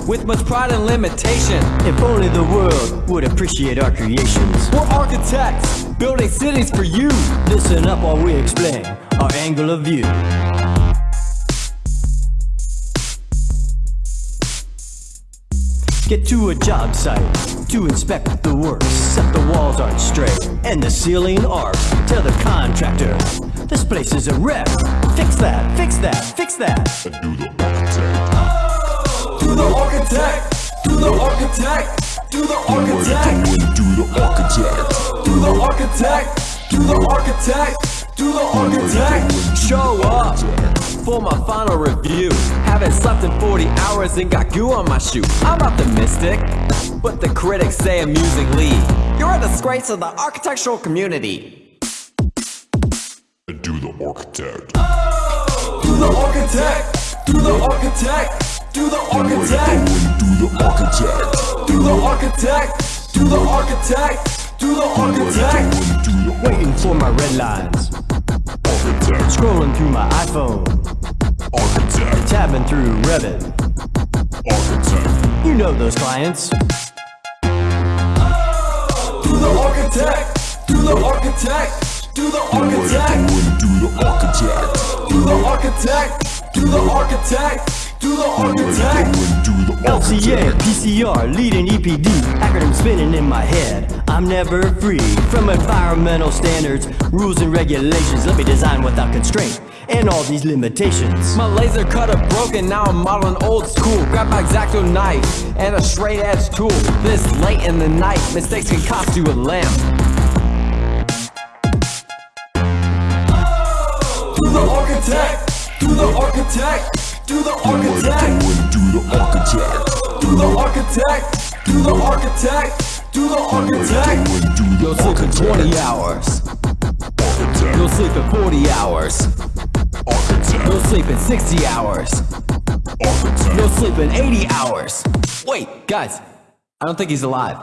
code with much pride and limitation. If only the world would appreciate our creations. We're architects, building cities for you. Listen up while we explain our angle of view. Get to a job site to inspect the work. Set the walls aren't straight and the ceiling arcs. Tell the contractor this place is a wreck. Fix that, fix that, fix that. Do the architect, do the architect, do the architect, Do the architect. do the architect, do the architect, do the architect. Show up for my final review. Haven't slept in 40 hours and got goo on my shoe. I'm optimistic, but the critics say amusingly, you're a disgrace to the architectural community. Do the architect. Do the architect, do the architect, do the architect. Do the architect. Do the architect, do the architect, do the architect. Do the Waiting for my red lines. architect. Scrolling through my iPhone. Architect. Tabbing through Revit. Architect. You know those clients. Do the architect, do the architect, do the architect, Do the architect. do the architect, do the architect, do the architect. Do the LCA, architect. PCR, leading EPD, acronym spinning in my head. I'm never free from environmental standards, rules and regulations. Let me design without constraint and all these limitations. My laser cutter broken, now I'm modeling old school. Grab my X-Acto knife and a straight edge tool. This late in the night, mistakes can cost you a lamp. Do the architect, do the architect, do the architect. Do the architect. Do the architect, do the architect, do the architect. Do the You'll sleep in 20 hours. architect. You'll sleep in 40 hours. Architect. You'll sleep in 60 hours. Architect. You'll sleep in 80 hours. Wait, guys, I don't think he's alive.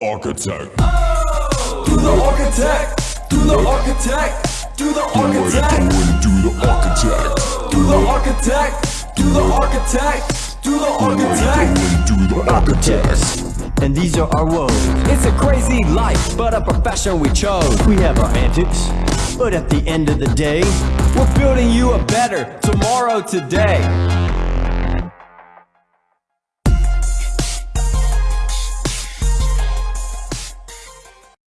Architect. Do the architect, do the architect, do the architect, Do the architect. do the architect, do the architect, do the architect. Do the Architects, and these are our woes. It's a crazy life, but a profession we chose. We have our antics, but at the end of the day, We're building you a better tomorrow today.